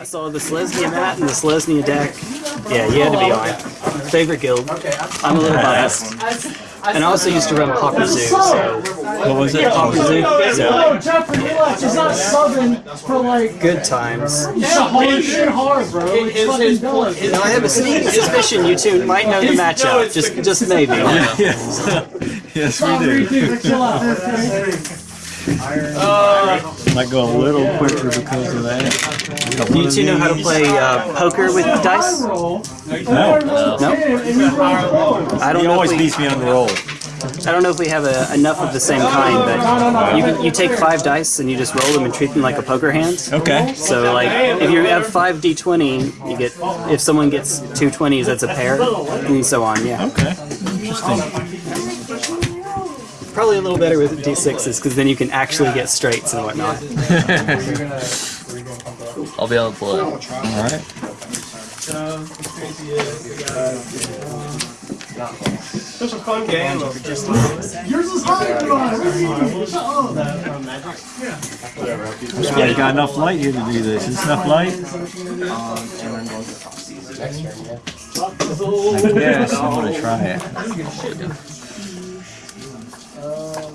I saw the Selesnya mat and the Selesnya deck. Yeah, you had to be on. Favorite guild. I'm a little biased. And I also used to run Pauper Zoo, so What was it? Pauper Zoo. So Oh, Jeffrey, relax. He's not subbing for like. good times. Yeah, hard shit hard, bro. It's his- fucking his done. Now I have a sneaking suspicion you two might know the matchup. Just, just maybe. yes. yes, Stop we do. reading. Chill out. okay? Might go a little quicker because of that. Do you two know how to play uh, poker with dice? Roll. No. No? And you roll four. I don't He know. Always we, beats me on the roll. I don't know if we have a, enough of the same kind, but you can, you take five dice and you just roll them and treat them like a poker hand. Okay. So like if you have five d20, you get if someone gets two 20s, that's a pair, and so on. Yeah, Okay. Interesting. probably a little better with d6s because then you can actually get straights and whatnot. I'll be able to pull it. All right. Yours is higher than mine. Shut up. Yeah, you got enough light here to do this. Is this enough light? I guess I'm gonna try it. Um,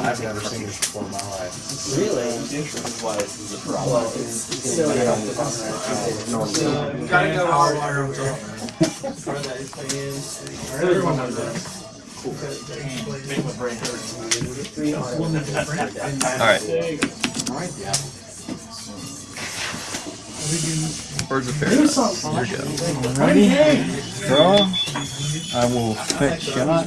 I've never seen this before in my life. really. This is why this is a problem. Silly. uh, gotta go hard. Card that is playing. Everyone knows that. Make my brain hurt. Alright. Birds of paradise. Ready? Draw. I will fetch shot.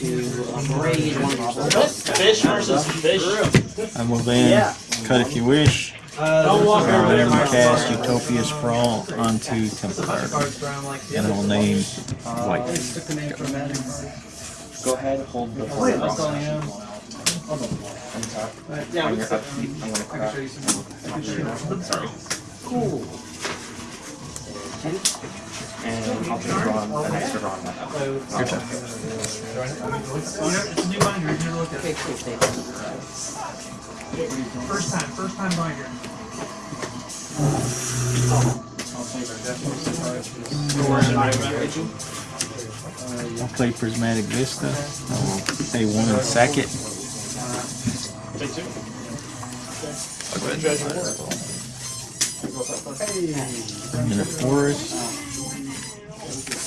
blow. Oh, flash. Okay. And fish versus fish. I will then cut if you wish. Uh, don't walk over there, um, then Mark. cast Utopia Sprawl onto Templar. Cards around like And I will name White. Uh, Took the name from that. Go ahead, hold the Wait, that's all I am. Yeah, On we your can upkeep, I'm gonna crack. Sorry. Cool. And I'll just draw an extra draw on my Your turn. It's a new binder. You've at it. First time. First time binder. I'll play Prismatic Vista. I will pay one and sack it. I'll go ahead and fire. I'm in a forest.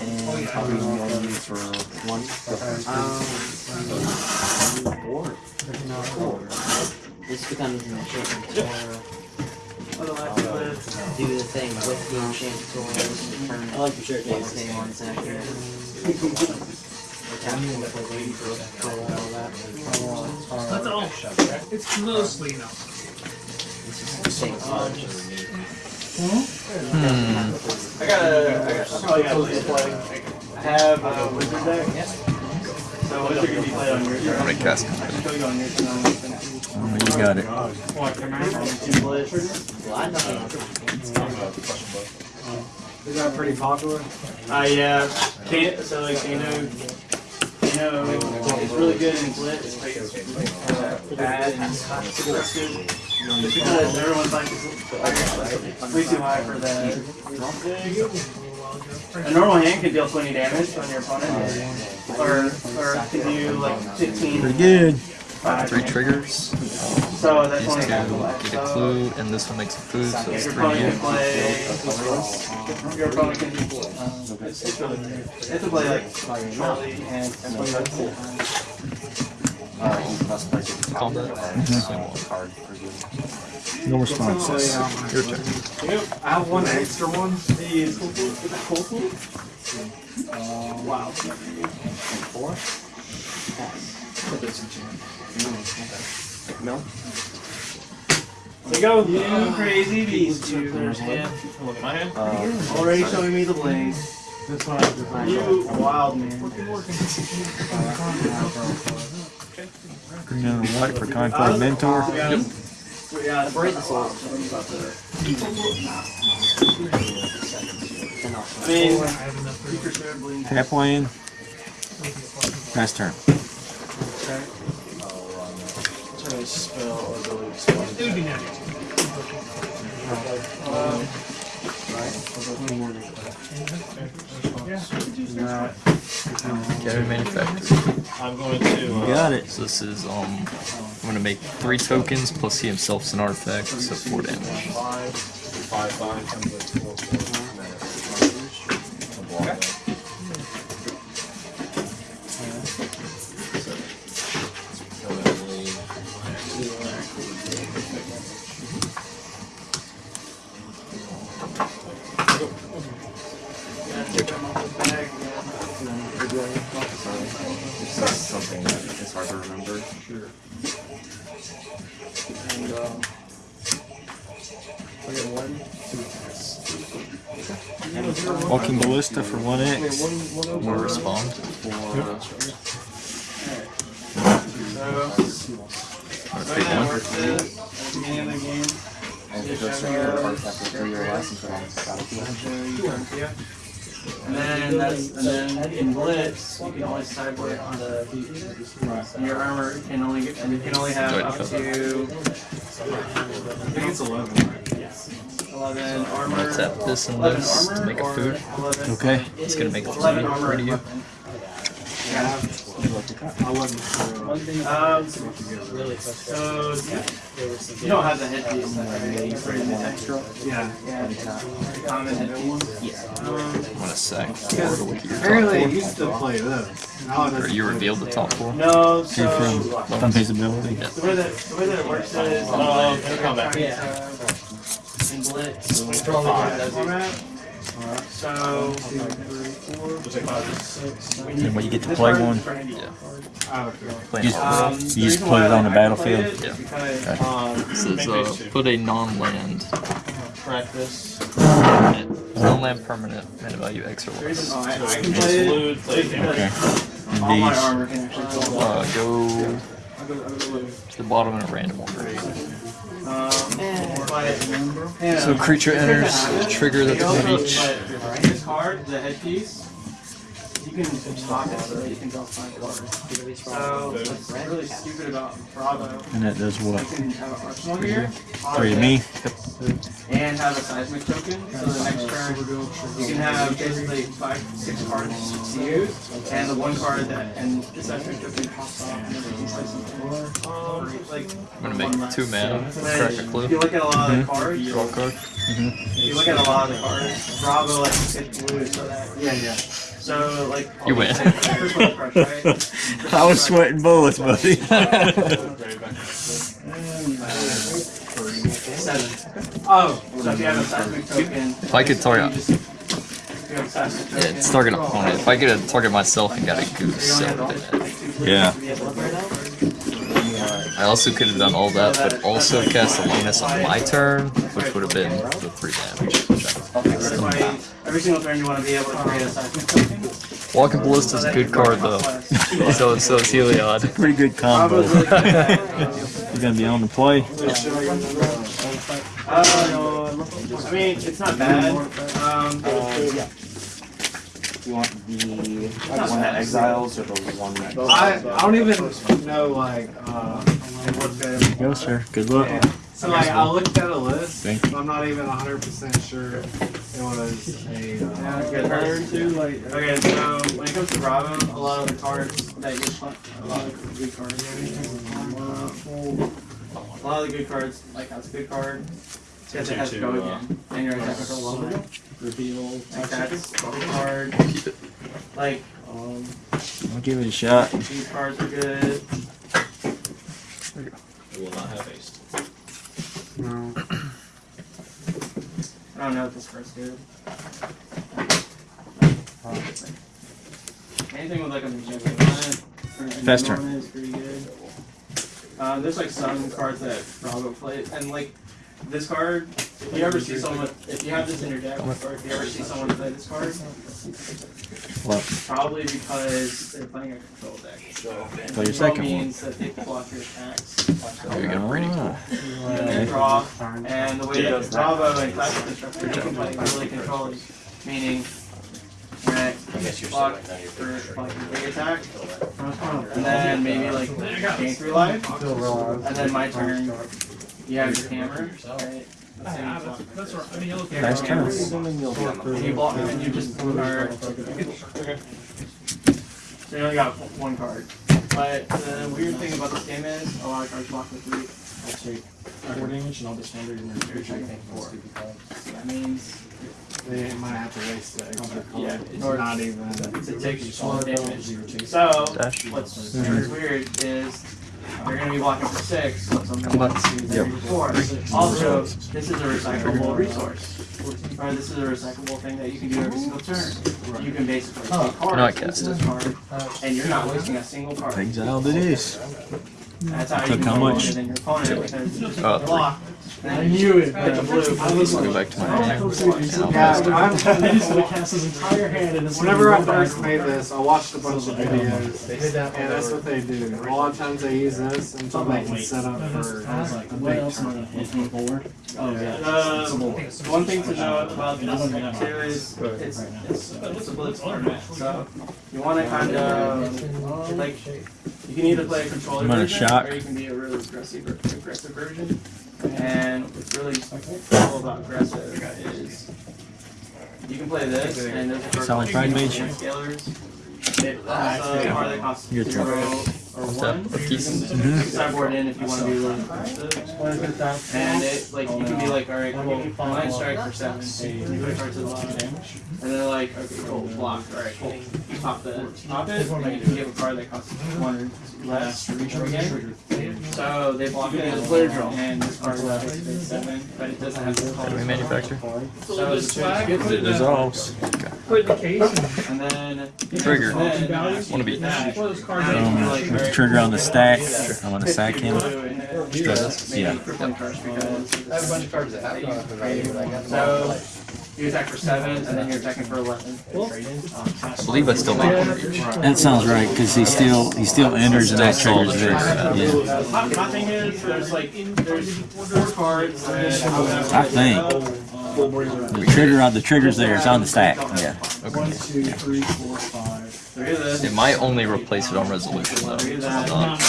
many you want to use for one? Um, this becomes an enchanted Do the thing with the enchanted tours. I like the shirt days. Stay one second. That's all. It's mostly no. I got a, I got, I probably play. I have a wizard deck. So wizard can be played on your turn. How many you on your turn. Oh, you got it. What, come out? Two plays. Well, I know. Is that pretty popular? Uh, yeah. Kano, so like Kano, Kano is really good in blitz, but uh, bad in aggressive. Just because everyone's like, it's way too high for that. A normal hand can deal 20 damage on your opponent, or or can do like 15. Pretty good. five Three triggers. So that's These only two half the life. get a So clue, and this one makes a clue, so it's your three opponent can you. play. Your opponent can. It's, it's really good. They have to play like Charlie and and play that full time. Uh, you must play the Combat. Swing one card for you. No responses. Your turn. I have one extra one. The is it cool? Wow. Four? No? So go, you crazy beast. You There's hand. Look, at my hand. Uh, already showing me the blade. That's what I was You wild man. Green and white for Conclave Mentor. Yeah, the. Tap land. Pass turn. To spell ability spell. It would be nice. Carry manufacturer. I'm going to. You Uh, got it. So this is um, I'm gonna make three tokens plus he himself's an artifact, so four damage. five, three or less, you put on battlefield. And then that's and then in blitz you can only sideboard on the and your armor can only get, and you can only have up to I think it's 11. armor. I'm gonna tap this and this to make a food. Okay. It's gonna make a Eleven three, armor three to you. weapon. I wasn't sure. Um, so you don't have the headpiece, right? You put in the extra. Yeah. Yeah. Common headpiece. Um, I'm gonna sack four to look at your Apparently, I top used to play this. Now. Or you play revealed the top four. no, Two so from Unfeasibility. the way that the way that it works is Oh, it'll come back. Yeah. In blitz, format. So And when you get to play one, Oh, okay. Playing Just- Um, You just reason put it on the battlefield? played it is Yeah. Because, Um, This is uh, put a non-land practice. permanent, non-land permanent, mana value X or The less. reason why I can play it Exclude, play is damage. because and all my these. armor can actually go Uh, go I'll go- I'll go blue. to the bottom in a random order. So creature It's good to enters, trigger that's You one also- each. but This card, the headpiece, you can top it so that you can draw five cards. So what's really stupid about Bravo, And that does you what? can have an arsenal here. Or you me? And have a seismic token, so the next turn you can have basically five, six cards to use, and the one card that, and the seismic token pops off and then you can play something. Um, like, I'm gonna make two mana, then crack a If clue, you look at a lot of the mm-hmm. cards, draw a card. if you look at a lot of the cards, Bravo like hits blue, so that yeah, yeah. So like You win. First one crush, right? I was sweating bullets, buddy. Oh, so if you have a seismic token. If I could target, you just- if you have a seismic yeah, it's target opponent. If I could have target myself and got a you goose, only that have would all- have been it. like two Yeah. to be able to play that. I also could have done all that, but also cast Alanis on my turn, which would have been the three damage. Every single turn you want to be able to create a seismic token. Walking Ballista's a good card though. so so is Heliod. Pretty good combo. Bravo's really good. You're gonna be on the play. Uh, I mean, it's not bad. Um, Um, You want the one that exiles or the one that? I, I don't even know like uh what the Go, sir. Good luck. So like I looked at a list. Thank but I'm not even 100 percent sure it was a. Yeah, Uh, good cards too. Like okay, so when it comes to Bravo, a lot of the cards that you play, a lot of the good cards. A lot of the good cards, like that's a good card. Because it has to go again, and your attack control level. Reveal. Like that's a good card. Like um, I'll give it a shot. these cards are good. It will not have haste. No. I don't know what this card's good. Anything with like a magician on it. or Fast turn. on it is pretty good. Uh, there's like some cards that Bravo plays, and like this card, if you ever see someone, if you have this in your deck, or if you ever see someone play this card, What? probably because they're playing a control deck. Play your Control second one. means that they block your attacks. There you go, pretty cool. And then draw, and the way that Bravo and Classic Constructed you can play really controlling, meaning that block for like your big attack, and then maybe like gain three life, and then my turn, you have your hammer, right? Let's say you block. You have Nice your turn. and you block, and you just pull a card. So you only got one card. But the weird thing about this game is, a lot of cards block with three. Actually, four damage and I'll just standard in your future. I think four. That means They might have to waste the extra color. Yeah, It's or- not even. to take four damage. So, Dash. what's weird is you're gonna be blocking for six, so something like two, three, four. Also, this is a recyclable resource. Or this is a recyclable thing that you can do every single turn. You can basically take Not cards, cast this card, and you're not wasting a single card. Exiled it is. That's how you Took how much? longer than your opponent because you just Uh, three. block. I knew it. Pick a blue. Let's go back to my Yeah, attack. I'm, cast his entire hand and it's whenever I first made this, I watched a bunch of videos, and that's what they do. A lot of times they use this until they can set up for a big tournament. Oh, yeah. The one thing to know about this deck too is it's, it's, it's a blitz format. So you want to kind of like you can either play a controller I'm gonna version shock. or you can be a really aggressive aggressive version. And what's really cool about aggressive is you can play this and there's a Solid pride mage. scalers. It also are they cost Your turn. zero or What's one. that? A piece? You can mm-hmm. sideboard in if you want to be really aggressive. And it like you can be like, all right, cool, line strike for seven, you put a card to the bottom, and they're like, okay, cool, blocked, all right, cool. You pop the top it, and you can give a card that costs one or less to reach again. So they block it as a player draw, and this card is basically seven, but it doesn't have the Do we manufacture? So it's good. It dissolves. Put it in the case And then Trigger. Wanna be- that, and those cards. now you can be like, all right, Trigger on the stack. I'm gonna sack him. Yeah. Yeah. I have a bunch of cards that have. So you attack for seven, and then you're attacking for eleven. I believe I still make one. That sounds right, because he still he still enters and that Still triggers solid. this. Yeah. My, my thing is, there's like there's four cards I think the trigger on the triggers there is on the stack. Yeah. One, two, three, four, five. Look at this. It might only replace it on resolution though. Look at It's that. not.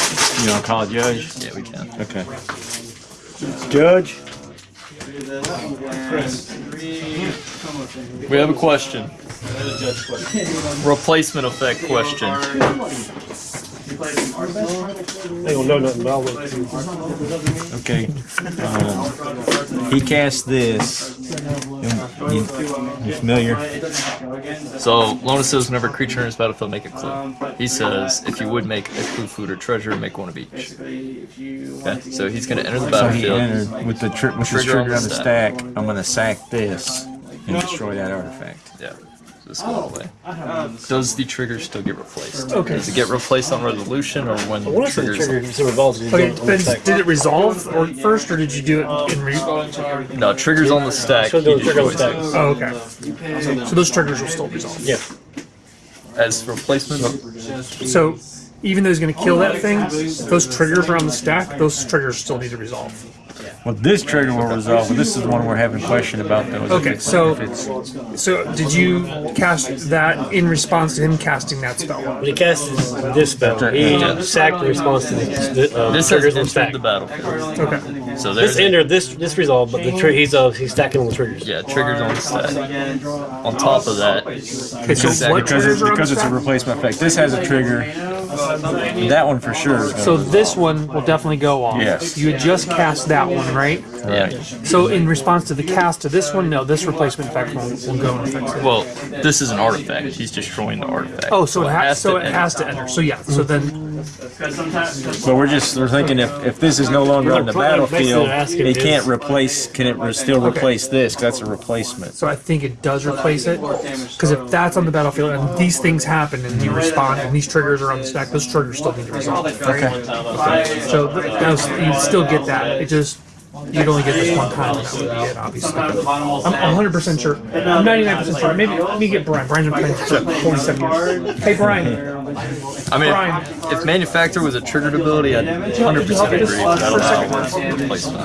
You wanna call it judge? Yeah, we can. Okay. Judge. Look We have a question. Replacement effect question. You play some Arsenal. They don't know nothing about Play. Okay. Um, he cast this. You, you familiar? But it doesn't have to go again. So Lonis says whenever a creature enters battlefield, make a clue. He says if you would make a clue, food, or treasure, make one of each. basically, if you Okay, so he's gonna enter the like- So he entered with the tri- with the Trigger on the the stack. I'm gonna sack this and destroy that artifact. Yeah. So this goes away. Um, Does the trigger still get replaced? Okay. Does it get replaced on resolution or when What if the triggers? trigger so revolves? Okay, it depends. Did it resolve or first, or did you do it in re? No, triggers on the stack. So he those trigger on the destroys. stack. Oh, okay. So those triggers will still resolve. Yeah. As replacement, So even though he's going to kill that thing, if those triggers are on the stack, those triggers still need to resolve. Well, this trigger will resolve, but this is the one we're having question about though. is if Okay, it's- so- if it's- So did you cast that in response to him casting that spell? When he casts this spell, he sacked in response to the, the uh, This has triggers on entered stack. the battlefield. Okay. So This there's entered this this resolved, but the tri- he's uh he's stacking on the triggers. yeah triggers on the stack. On top of that, Okay, so Because, what because triggers it's, are on because the it's a stack? replacement effect. This has a trigger. That one for sure is So gonna. this one will definitely go off. Yes. You had just cast that one, right? yeah. So in response to the cast to this one, no, this replacement effect will, will go in effect. Well, this is an artifact. He's destroying the artifact. Oh, so it has so to it has to enter. So yeah, so then Because sometimes, But we're just, we're thinking if, if this is no longer on the battlefield, it can't replace, can it re- still replace this? 'Cause that's a replacement. so I think it does replace it. Because if that's on the battlefield and these things happen and you respond and these triggers are on the stack, those triggers still need to resolve. So th- those, you'd still get that. It just you'd only get this one time. and That would be it, obviously. sometimes the bottom will I'm 100 percent sure. I'm 99 percent sure. Maybe let me get Brian. Brian's been playing for 47 years. Hey Brian, I mean, Brian. if, if Manufactor was a triggered ability, I'd 100% agree. But I don't know how it works with replacement.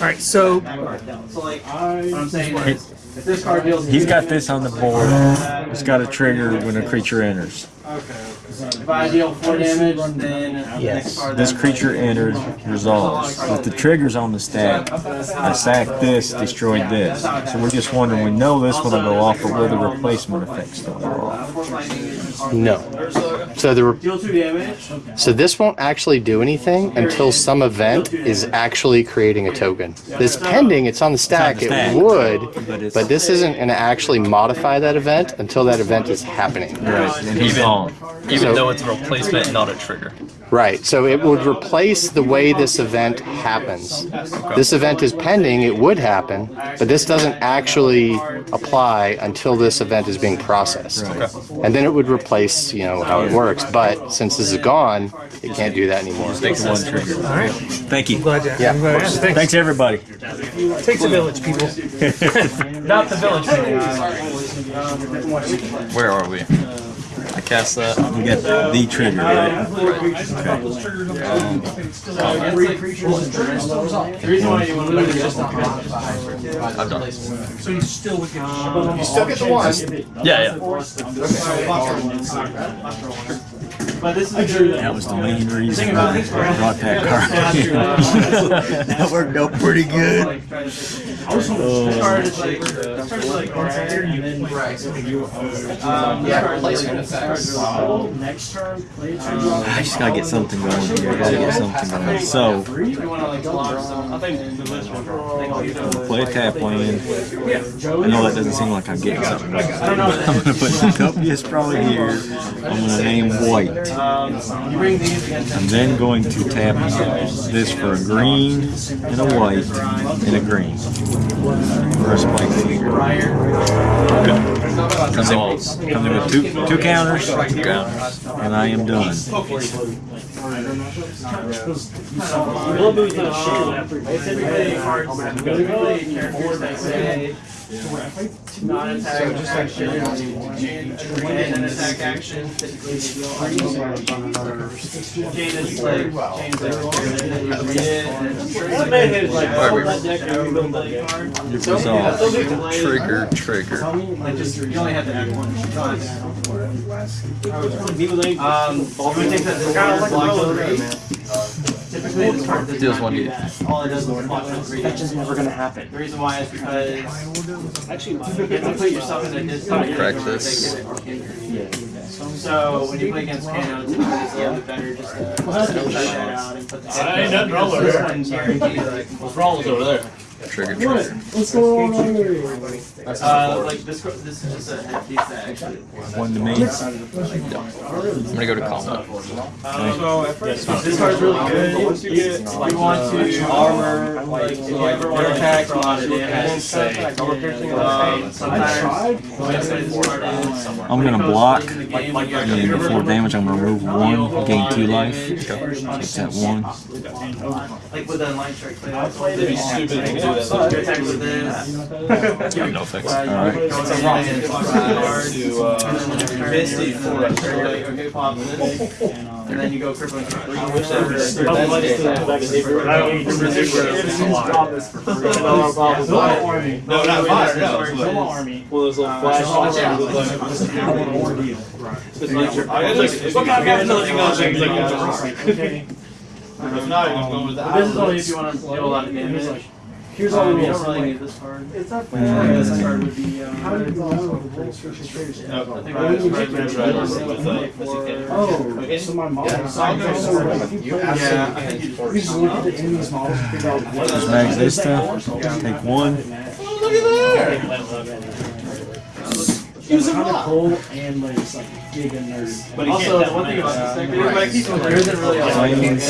all right. So So what I'm saying is, if this card deals. He's got this on the board. Uh, it's got a trigger when a creature enters. If I deal four damage, then the next card. This creature entered, resolves. With the triggers on the stack, I sacked this, destroyed this. So we're just wondering, we know this one will go off, but will the replacement effect still go off? No. So the re- Deal two damage. so this won't actually do anything until some event is actually creating a token. This pending, it's on the stack. It's on the It would, But it's- but this isn't going to actually modify that event until that event is happening. Right, and he's Even- gone. Even So- though it's a replacement, not a trigger. Right. So it would replace the way this event happens. This event is pending. It would happen, but this doesn't actually apply until this event is being processed. And then it would replace, you know, how it works. But since this is gone, it can't do that anymore. Take the one trigger. all right. Thank you. Glad to. Yeah, I'm glad to ask. Thanks. Thanks, everybody. Takes a village, people. Not the village. Where are we? I cast that. We got the trigger, right? The reason why you want to do this is I've done it. So you still would get. You still get the one. Yeah, yeah. But this is a good. That was the main reason I brought that card. that worked out pretty good. This card is like, this card is like rare, you then Um, yeah, replacement effects. Next turn, play I just gotta get something going here. I gotta get something going. So, You wanna like launch some, I think the list will play a tap land. I know that doesn't seem like I'm getting something. Right. I'm gonna put the copious probably here. I'm gonna name white. Um, you bring these against I'm then going to tap this for a green and a white and a green. First play here. Comes in, comes in with two, two counters, and I am done. We'll move to the shield. It's everybody cards, everybody characters that say not attack, just action, and an attack action. Typically, they go on Jane is like, Jane's like, and then you read it, and it's That man is like, that deck, I rebuild that deck. It So, yeah, so we can play, Trigger, trigger. like, just, you only have to add one. People Um, I'm that, the card block three. Typically, this Deals one that. All it does is three. That's just never gonna happen. The reason why is because actually, you have to put yourself in a disadvantage. Practice. So when you play against Kano, it's a little bit better just to set that out and put the. Ain't nothing wrong This it. one guarantees what's wrong with over there? Trigger, trigger. What's going on here? Uh, like this, this is just a head piece that actually. One to me. I'm gonna go to combat. This card's really good. Once you get, you want to armor, like if you ever want to attack, a lot of damage. Um, sometimes. when I say this card is- I'm gonna block, in the game, when you and before damage, I'm gonna remove one, gain two life. Take that one. Like with the line strike play, that's what they do. You this. Yeah, no effects. Alright. It's a rock. To, uh, Misty for a like, okay, pop this. And then you go crippling. I wish that was. No, not fire, no. army. One of those little flash. What kind of intelligent gun things like Okay. If not, you're going with the. This is only if you wanna do a lot of damage. Here's all Um, the you rules. don't really like- need this card. It's not Mm. fair. This card would be. Um, How do you know the rules for traders? No, I think I was right there, but I was with like. Oh, so my mom. Yeah, so I'll go So for- like, you play- Yeah, I think you You just look at the enemy's models and figure out what. Just max this stuff. Take one. Oh, Look at there. Use kind of cool and like it's like big and nerdy. But also, the one thing about this deck, but I keep there isn't really a Planes.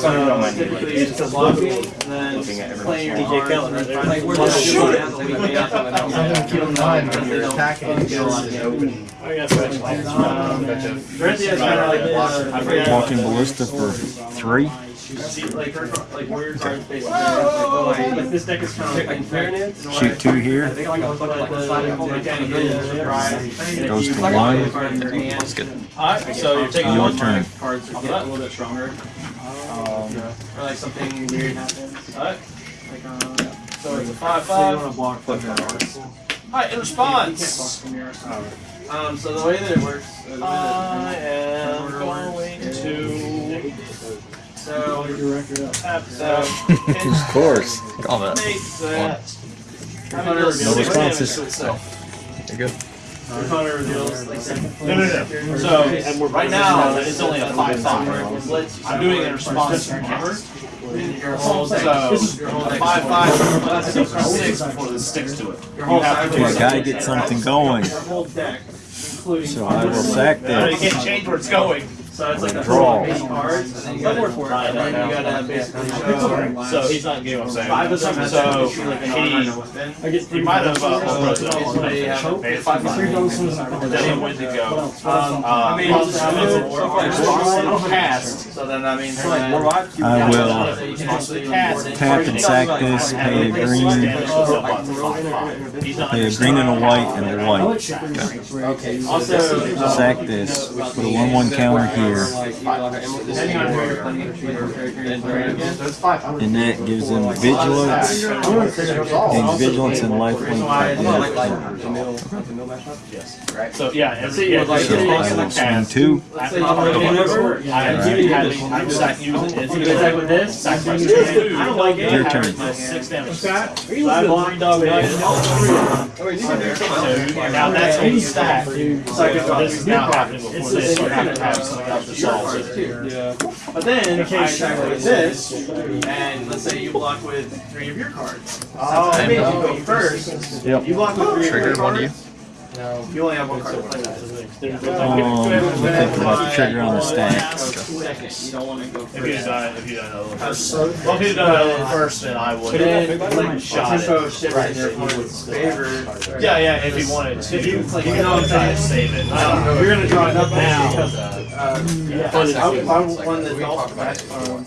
So typically it's a blocking, then playing your DJ cards, Kellen, and then right? like we're just shooting at the weak out the middle. Something to keep in mind when you're attacking. Get a lot of damage. I got switch. Um, Dorinthea is kind of like this. I forget. Walking ballista for three. See, like her, like warrior cards basically. Like, like this deck is kind of like fairness. Shoot two here. I think I'll put like the sliding hole that kind of gives you. Goes to one. That's good. Alright, so you're taking Your turn. cards to get a little bit stronger. Um, or like something weird happens. Alright. Like, um, so it's a five five. Alright, in response. Um, so the way that it works. uh, the way I that- am going to. So, so. Uh, of course. Combat. That. No responses. You're good. Hunter No, no, no. So right now it's only a five five. I'm doing it in response to hammer. Your whole so a five five six or six before this sticks to it. Your whole Okay, I gotta get something going. Your whole deck, including So I will sack No, you can't change where it's going. So it's like a Draw. cards, and then you gotta, and then you gotta basically show. So he's not game, I'm saying. Five of them, so he, he might have, uh, almost Basically, have have five, five. Then he went to go. Um, I mean, it's, it's cast, so then that means. I will So you can actually cast. tap and sack this, pay a green, pay a green and a white and a white. Also, Sack this, put a one one counter here, depending on where you're playing, and that gives them vigilance, and vigilance and lifelink. So, yeah, and see, yeah, So I will swing two. I'm giving you, I'm sacking you, it's either sack with this, sack by two. I don't like it. Your turn. Six damage. Five block, dog, Now that's a stack. So this is now happening before this, you have to have something else to solve it. But then I attack with this, and let's say you block with three of your cards. Oh, I made you go first. Yep. You block with three of your Trigger one of you. Cards. No, you only have one card to play that. Um, let me think about the trigger on the stack. Second, you don't want to go If you first. done, if you done a first. Well, if you done a little first, then I would. Then, like, like, shot tempo it. shifts in your opponent's favor. Yeah, yeah, if you wanted to. You can always try to save it. Um, You're gonna draw it up now. now. Uh, Yeah. I, if I won the golf match, um,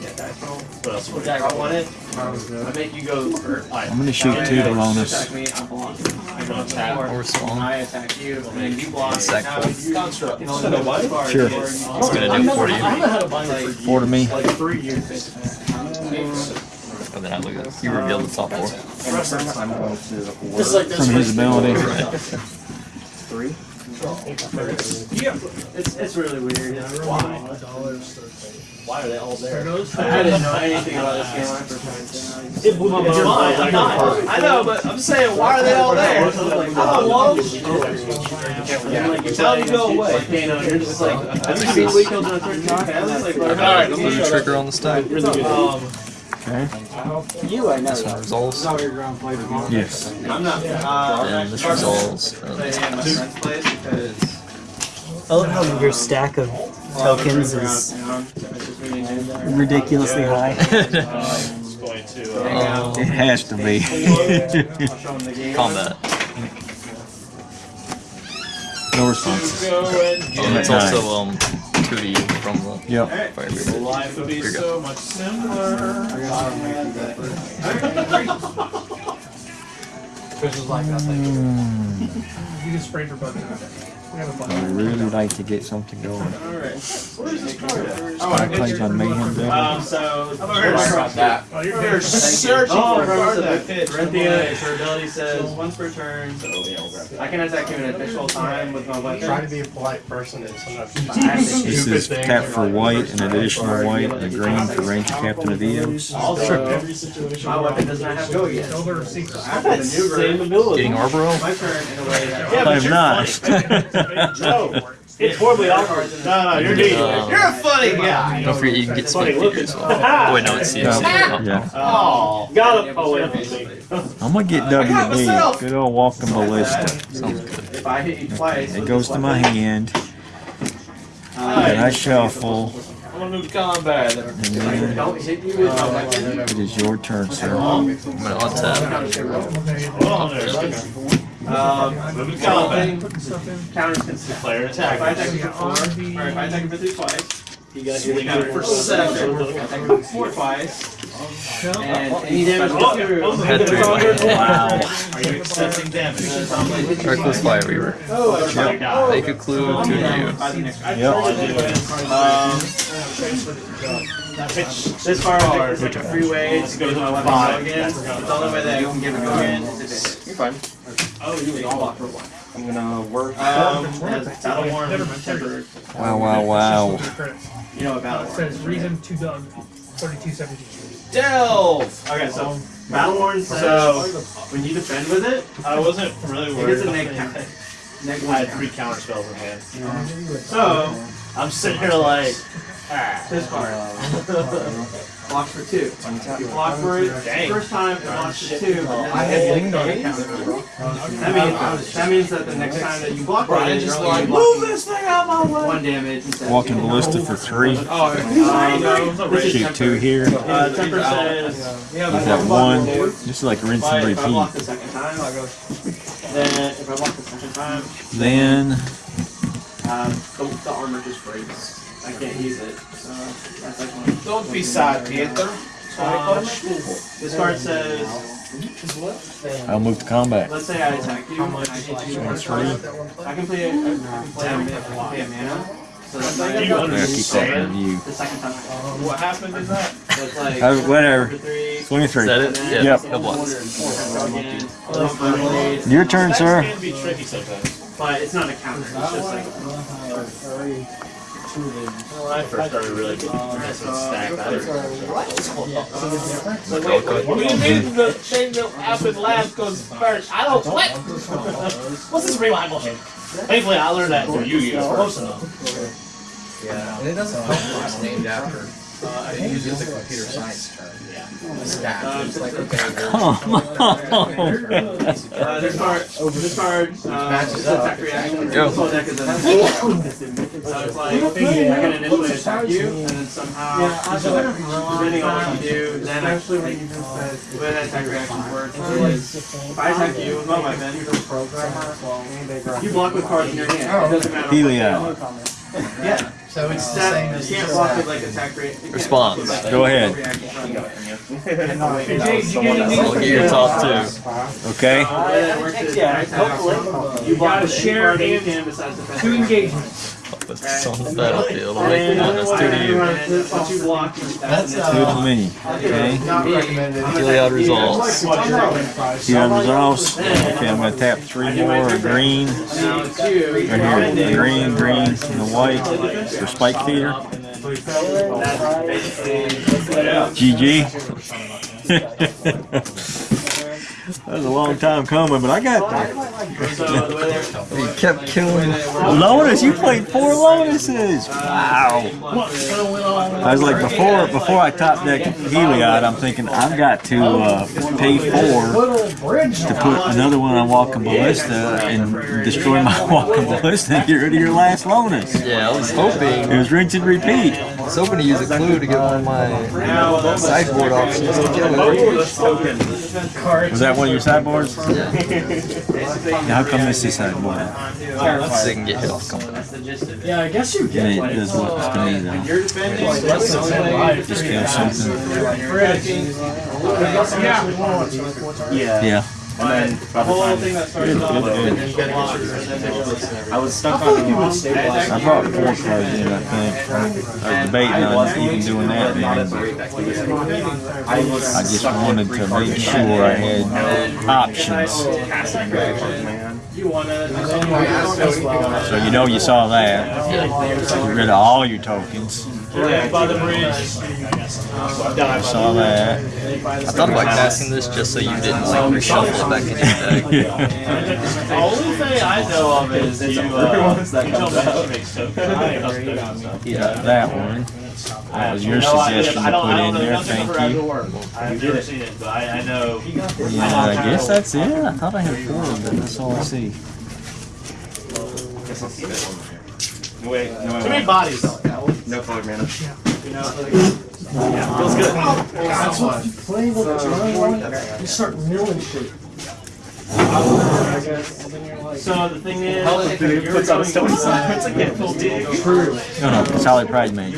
yeah, dice roll. What else would I won it. I make you go first. I'm gonna shoot two to bonus. Attack me, I block. I go Tap four. or spawn. I attack you, and then you block. Sack four. you construct. You know, the white card Sure. It's gonna do it for you. Four to me. Like three years, oh, then I look at you reveal the top four. I'm going to the Just like From his ability. three. Yeah, it's, it's really weird. Why? Why are they all there? I didn't know anything about this game when I first it. It blew my mind. I'm not. I know, but I'm saying, why are they all there? I don't want them. Tell them to go away. Like, you know, you're just like, have you seen Weekend on 13 Pounds? Like, Alright, put a trigger on the stack. Um, Okay. you, I know. This one resolves. Yes. I'm not. Uh, And this resolves. play Uh, in my friend's place because. I love how your stack of tokens is ridiculously high. It's. Uh, It has to be. Combat. No responses. go and And it's also um two to you from the Yep. fire brigade. Life would be Here you go. so much simpler. Chris was like, I think. You can spray for bugs in a day. We have a bunch. I really like to get something going. Alright. Where's this card at? I plays on Mayhem Devil. Um, so. I'm sorry about that. Oh, you're, you're searching Oh, for a card that Dorinthea, fits. Dorinthea, her ability says once per turn, I can attack him in additional time with my weapon. Try to be a polite person and sometimes. This is tap for white, an additional white, and a green for Ranger Captain of Eos. Also, my weapon does not have go yet. Those are secrets. I have to maneuver Same ability. Getting Arboro? my turn in a way that. Yeah, I'm not. funny. no, it's horribly awkward. No, no, you're neat. Um, You're a funny guy. Don't forget you can get Funny looking. figures. Oh, wait, no, it's CFC. Yeah. Oh, got a wait, wait, wait. I'm gonna get WB. Good old walking ballista. Sounds good. If I hit you twice. It goes to my weapon, hand, uh, and I shuffle, I'm gonna move to combat. and then don't hit you with my weapon. it is your turn, sir. I'm gonna untap. Hold on there. Um, Move to combat. Putting stuff in. counters consist. Player If I attack. attack him for four, or if I attack him for three twice, You got you counter for seven. If I attack him for four twice, and any damage Oh, goes through. Had three in my hand. Wow. Are you accepting damage? Reckless Fire Weaver. Yep. Make a clue to you. Yep. Um, this card is like a free way to go to my weapon go again. The only way that you can give it go again is if You're fine. Oh, you can block one. I'm gonna work. Um, has battle worn Never tempered. Wow, wow, wow. You know what battle It says reason to Doug. Thirty-two seventeen. Delve! Okay, so battle worn says when you defend with it, I wasn't really worried gets a about neg counter. I had three counter spells in hand. So I'm sitting here like, ah. this card blocks for two. You block for it. Dang. First time it blocks for two. I it had gets leaned on a it. That means that means that the next time that you block for it, just you're like, blocking Move this thing out my way! one damage instead of Walking two. ballista for three. Oh, um, this is Shoot two here. Uh, temper says Is that one? This is like rinse If I, and if I block repeat. the second time, I'll go. Then if I block the second time, Then um, the, the armor just breaks. I can't use it. So that's like one. Don't be sad, Peter. Um, this card says, I'll move to combat. let's say I attack you, and I hit you first Three. time. I can play a, I can play a, mana- play a mana. So that's like You I that understand? in the second time. What happened is that? So it's like Uh, whatever. number three. Twenty-three. Is that it? Yeah, Yep. no blocks. Go again. Plus my. Your turn, sir. can be tricky sometimes. But it's not a counter. It's just like When I first started really messing with stack, I was So wait, wait, What do you mean the thing that happened last goes first? I don't what? What's this rewind bullshit? Thankfully, I learned that through Yu-Gi-Oh! Close enough. Yeah, and it doesn't help when it's named. Uh, it uses a computer science term. Yeah. Stack. It's like okay. Come on. Uh, this card, this card, uh, is an attack reaction. Go. This whole deck is an attack. So it's like, I can initially attack you, and then somehow, depending on what you do, then I, like, the way that attack reactions work is, if I attack you with my weapon, you block with cards in your hand. It doesn't matter. what Heliod. Yeah. So it's the Except same you as can't block with like attack rate. Response. block with, Go ahead. reaction from. I'll get your top two. Okay. The way that works is, I attack, you block with any card that you can besides defense. Two engagements. Put this on the battlefield. I'll make. That's two to you. And once you block, that's That's, Two uh, to me. Okay. not recommended. Heliod resolves. Heliod resolves. Okay, I'm gonna tap three more. Green. Now it's you. Right here. A green, green, and a white for spike feeder. GG. that was a long time coming, but I got there. So the way that You kept killing Lotus. You played four Lotuses. Wow. I was like before before I top deck Heliod, I'm thinking I've got to uh, pay four to put another one on Walking Ballista and destroy my Walking Ballista and get rid of your last Lotus. Yeah, I was hoping. It was rinse and repeat. Was hoping to use a clue to get one of my sideboard options to kill it. Was that one of your sideboards? Yeah. Now, how come this is sideboard? So they can get hit off company. Yeah, I guess you I mean, it does look to me though. Just kill something. Yeah. Yeah. And then the whole thing that started off with I was stuck on the human stabilizer. I brought four cards in, I think. I was debating on even doing that, man, I just wanted to make sure I had options. So you know you saw that. Get rid of all your tokens. Yeah, by the bridge. I saw that. I thought about casting this just so you didn't like reshuffle it back in your deck. The only thing I know of is you, uh, you told me that she makes tokens. Yeah, that one. That was your suggestion to put in there, thank you. I've never seen it, but I, I know. Yeah, I guess that's it. I thought I had four, but that's all I see. Too many bodies. No color mana. Feels good. Oh. That's what playing with the drawing You start milling shit. So the thing is, you're going to puts a get full dig. No, no, Solid Pride Mage.